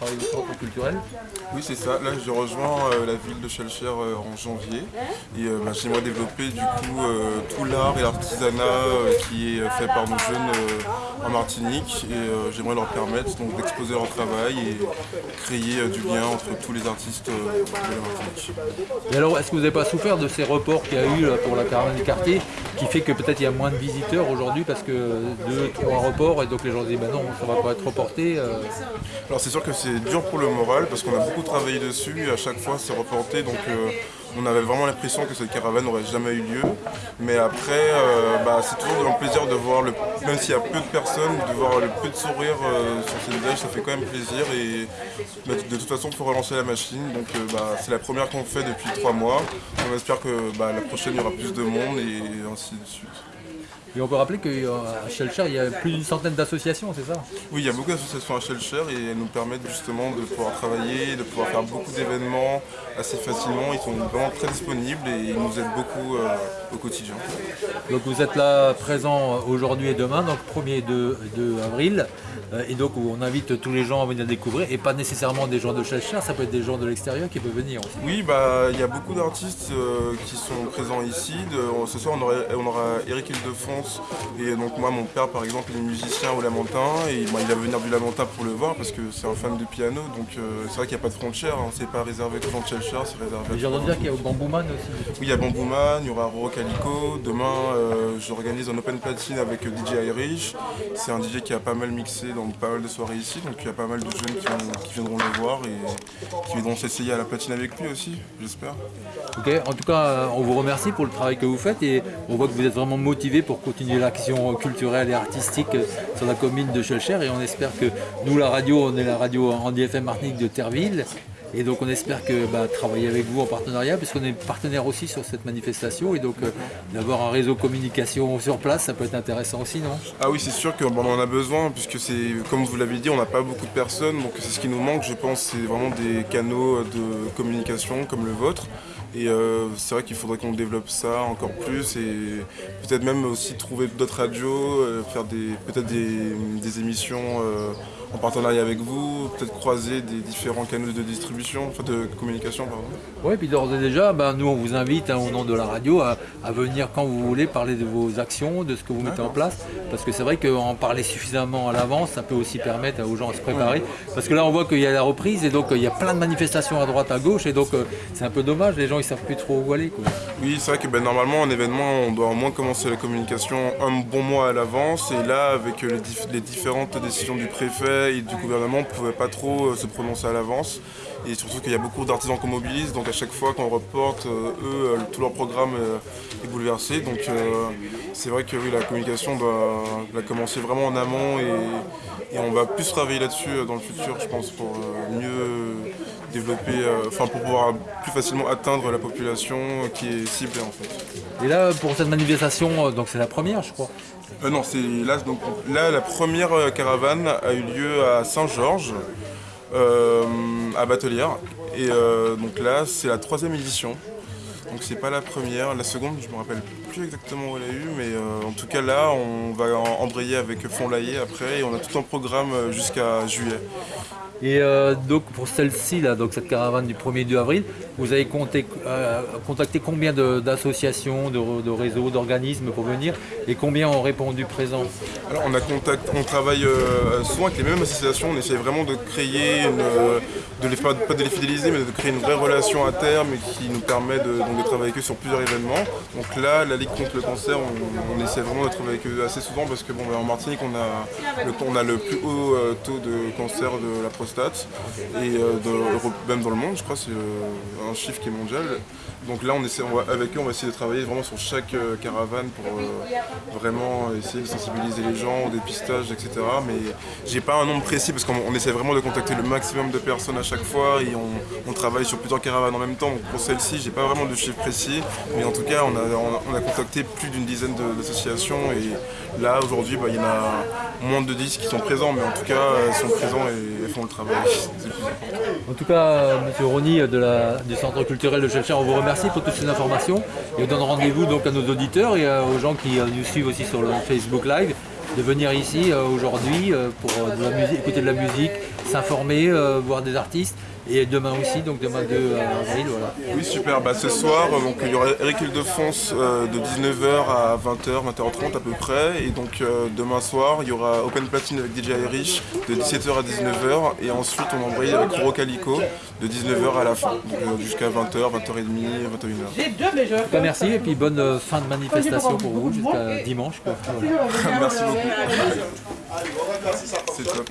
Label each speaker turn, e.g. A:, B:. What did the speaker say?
A: travaille au centre culturel.
B: Oui, c'est ça. Là, je rejoins euh, la ville de Chalcher euh, en janvier. Et euh, bah, j'aimerais développer du coup tout l'art et l'artisanat qui est fait par nos jeunes en Martinique. Et j'aimerais leur permettre donc d'exposer leur travail et créer du lien entre tous les artistes de la Martinique.
A: Et alors, est-ce que vous n'avez pas souffert de ces reports qu'il y a eu pour la caravane du quartier qui fait que peut-être il y a moins de visiteurs aujourd'hui parce que deux, trois reports et donc les gens se disent bah non, ça va pas être reporté
B: Alors c'est sûr que c'est dur pour le moral parce qu'on a beaucoup travaillé dessus et à chaque fois c'est reporté donc euh, on avait vraiment l'impression que cette caravane n'aurait jamais eu lieu. Mais après, euh, bah, c'est toujours un plaisir de voir, le, même s'il y a peu de personnes, de voir le peu de sourire euh, sur ces visages, ça fait quand même plaisir. Et bah, de toute façon, il faut relancer la machine. Donc bah, c'est la première qu'on fait depuis trois mois. On espère que la prochaine, il y aura plus de monde et ainsi de suite.
A: Et on peut rappeler qu'à Shelcher, il y a plus d'une centaine d'associations, c'est ça?
B: Oui, il y a beaucoup d'associations à Shelcher et elles nous permettent justement de pouvoir travailler, de pouvoir faire beaucoup d'événements assez facilement. Ils sont vraiment très disponibles et ils nous aident beaucoup euh, au quotidien.
A: Donc vous êtes là présent aujourd'hui et demain, donc 1er et 2, avril. Euh, et donc on invite tous les gens à venir découvrir et pas nécessairement des gens de Shelcher, ça peut être des gens de l'extérieur qui peuvent venir aussi.
B: Oui, bah, il y a beaucoup d'artistes euh, qui sont présents ici. ce soir on aura, on aura Eric Hildefond et donc moi, mon père, par exemple, est musicien au Lamentin et il va venir du Lamentin pour le voir parce que c'est un fan de piano. Donc euh, c'est vrai qu'il n'y a pas de frontières, hein. c'est pas réservé de Chelcher, c'est réservé.
A: J'ai entendu dire qu'il y a Bambouman aussi.
B: Oui, il y a Bambouman, il y aura Roro Calico. Demain, euh, j'organise un open platine avec DJ Irish. C'est un DJ qui a pas mal mixé dans pas mal de soirées ici, donc il y a pas mal de jeunes qui, viendront le voir et qui viendront s'essayer à la platine avec lui aussi, j'espère.
A: Ok, en tout cas, on vous remercie pour le travail que vous faites et on voit que vous êtes vraiment motivé pour continuer l'action culturelle et artistique sur la commune de Schulcher et on espère que nous, la radio, on est la radio en DFM Martinique de Terville et donc on espère que bah, travailler avec vous en partenariat, puisqu'on est partenaire aussi sur cette manifestation, et donc euh, d'avoir un réseau communication sur place, ça peut être intéressant aussi, non?
B: Ah oui, c'est sûr qu'on en a besoin, puisque c'est, comme vous l'avez dit, on n'a pas beaucoup de personnes, donc c'est ce qui nous manque, je pense, c'est vraiment des canaux de communication comme le vôtre. Et euh, c'est vrai qu'il faudrait qu'on développe ça encore plus et peut-être même aussi trouver d'autres radios, euh, faire peut-être des, émissions en partenariat avec vous, peut-être croiser des différents canaux de distribution, enfin de communication pardon.
A: Oui, puis d'ores et déjà, ben, nous on vous invite hein, au nom de la radio à, venir quand vous voulez parler de vos actions, de ce que vous mettez en place, parce que c'est vrai qu'en parler suffisamment à l'avance, ça peut aussi permettre aux gens à se préparer, parce que là on voit qu'il y a la reprise et donc il y a plein de manifestations à droite, à gauche, et donc euh, c'est un peu dommage, les gens ils savent plus trop où aller.
B: Oui, c'est vrai que ben, normalement en événement on doit au moins commencer la communication un bon mois à l'avance, et là avec les, les différentes décisions du préfet, et du gouvernement ne pouvait pas trop euh, se prononcer à l'avance. Et surtout qu'il y a beaucoup d'artisans qu'on mobilise, donc à chaque fois qu'on reporte, euh, eux, euh, tout leur programme est bouleversé. Donc c'est vrai que oui, la communication doit, commencer vraiment en amont et, on va plus travailler là-dessus dans le futur, je pense, pour mieux développer, enfin pour pouvoir plus facilement atteindre la population qui est ciblée en fait.
A: Et là, pour cette manifestation, donc c'est la première, je crois.
B: Euh, non, c'est là, donc, là, la première euh, caravane a eu lieu à Saint-Georges, euh, à Batelière. Et donc là, c'est la troisième édition. Donc c'est pas la première, la seconde, je me rappelle plus exactement où elle a eu, mais en tout cas là, on va embrayer avec Fond Laillé après et on a tout un programme jusqu'à juillet.
A: Et euh, donc pour celle-ci, donc cette caravane du 1er 2 avril, vous avez euh, contacté combien d'associations, de, réseaux, d'organismes pour venir et combien ont répondu présent
B: Alors on, travaille euh, souvent avec les mêmes associations, on essaie vraiment de créer, de les, pas, de les fidéliser, mais de créer une vraie relation à terme qui nous permet de, travailler avec eux sur plusieurs événements. Donc là, la Ligue contre le cancer, on, essaie vraiment de travailler avec eux assez souvent parce que bon, ben, en Martinique, on a, le, on a le plus haut taux de cancer de la prostate et euh, même dans le monde, je crois, c'est euh, un chiffre qui est mondial. Donc là, on essaie, avec eux, on va essayer de travailler vraiment sur chaque euh, caravane pour vraiment essayer de sensibiliser les gens au dépistage, etc. Mais j'ai pas un nombre précis parce qu'on essaie vraiment de contacter le maximum de personnes à chaque fois et on, travaille sur plusieurs caravanes en même temps. Pour celle-ci, j'ai pas vraiment de chiffre précis, mais en tout cas, on a, on a contacté plus d'une dizaine d'associations et là, aujourd'hui, bah, il y en a moins de 10 qui sont présents, mais en tout cas, elles sont présents et font le travail.
A: En tout cas, M. Rony du Centre culturel de Chelcher, on vous remercie pour toutes ces informations et on donne rendez-vous donc à nos auditeurs et aux gens qui nous suivent aussi sur le Facebook Live de venir ici euh, aujourd'hui euh, pour euh, de la musique, écouter de la musique, s'informer, euh, voir des artistes. Et demain aussi, donc demain 2 avril, voilà.
B: Oui, super. Bah, ce soir, donc, il y aura Eric euh, de 19h à 20h, 20h30 à peu près. Et donc euh, demain soir, il y aura Open Platine avec DJ Irish de 17h à 19h. Et ensuite, on embraye avec Roro Calico de 19h à la fin. Donc euh, jusqu'à 20h, 20h30, 21h.
A: En tout cas, merci et puis bonne euh, fin de manifestation pour vous jusqu'à dimanche. quoi. Voilà.
B: Merci beaucoup. C'est top.